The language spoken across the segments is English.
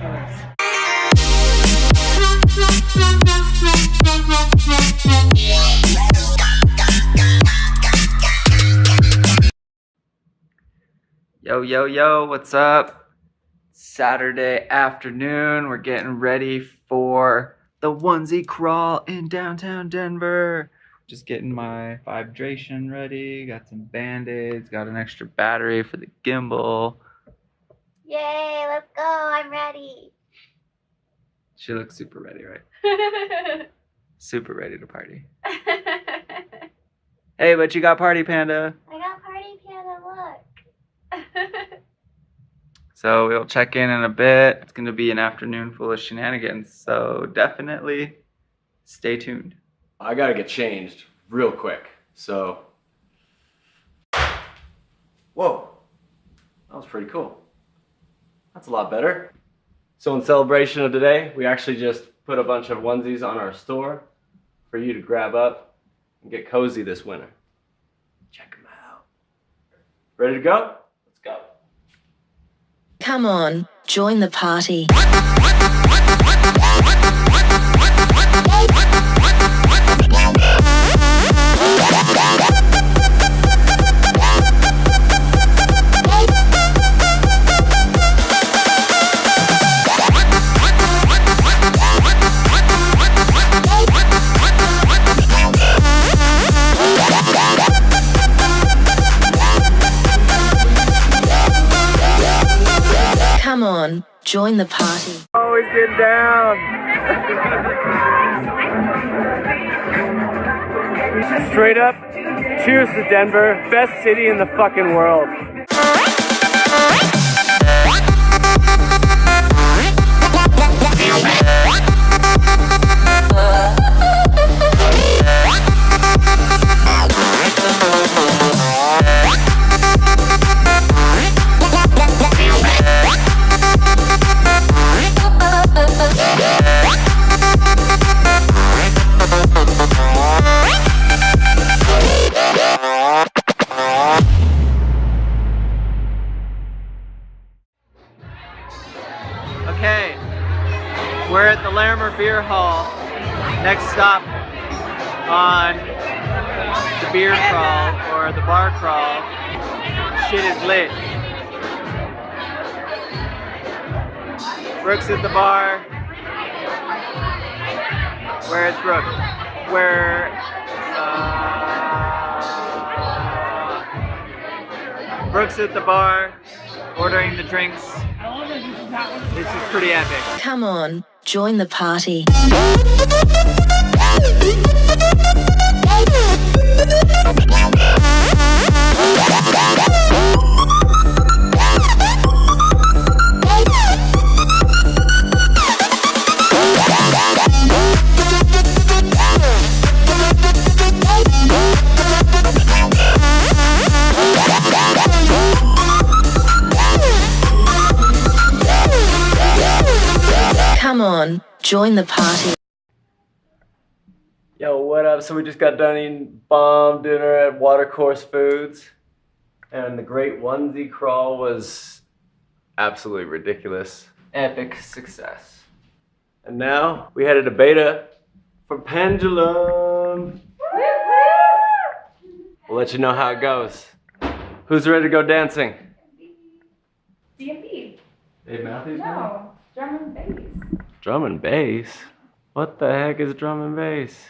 ridiculous. Yo, yo, yo, what's up? Saturday afternoon. We're getting ready for the onesie crawl in downtown Denver. Just getting my vibration ready. Got some band-aids, got an extra battery for the gimbal. Yay, let's go. I'm ready. She looks super ready, right? Super ready to party. Hey, but you got Party Panda. I got party panda, look. So we'll check in in a bit. It's going to be an afternoon full of shenanigans. So definitely stay tuned. I gotta get changed real quick. So, whoa, that was pretty cool. That's a lot better. So, in celebration of today, we actually just put a bunch of onesies on our store for you to grab up and get cozy this winter. Check them out. Ready to go? Let's go. Come on, join the party. Come on, join the party. Always get down. Straight up, cheers to Denver, best city in the fucking world. We're at the Larimer Beer Hall. Next stop on the beer crawl or the bar crawl. Shit is lit. Brooke's at the bar. Where's Brooke? Where? Uh, Brooke's at the bar, ordering the drinks. This is pretty epic. Come on, join the party. Come on, join the party. Yo, what up? So we just got done eating bomb dinner at Watercourse Foods, and the great onesie crawl was absolutely ridiculous. Epic success. And now we headed to Beta for Pendulum. We'll let you know how it goes. Who's ready to go dancing? DMB. Dave Matthews. No, drum and bass. Drum and bass. What the heck is drum and bass?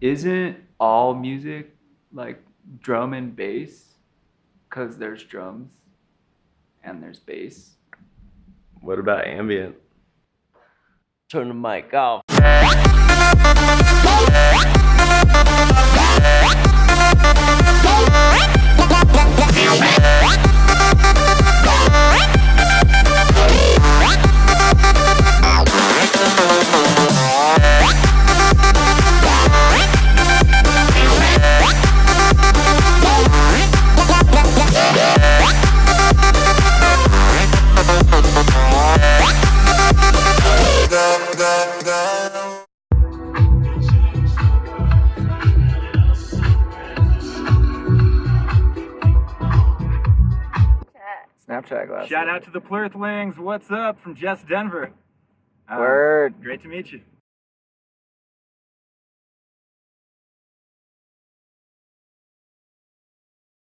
Isn't all music like drum and bass? Because there's drums and there's bass. What about ambient? Turn the mic off. Snapchat glasses. Shout out to the Plurthlings. What's up from Jess Denver? Um, Word. Great to meet you.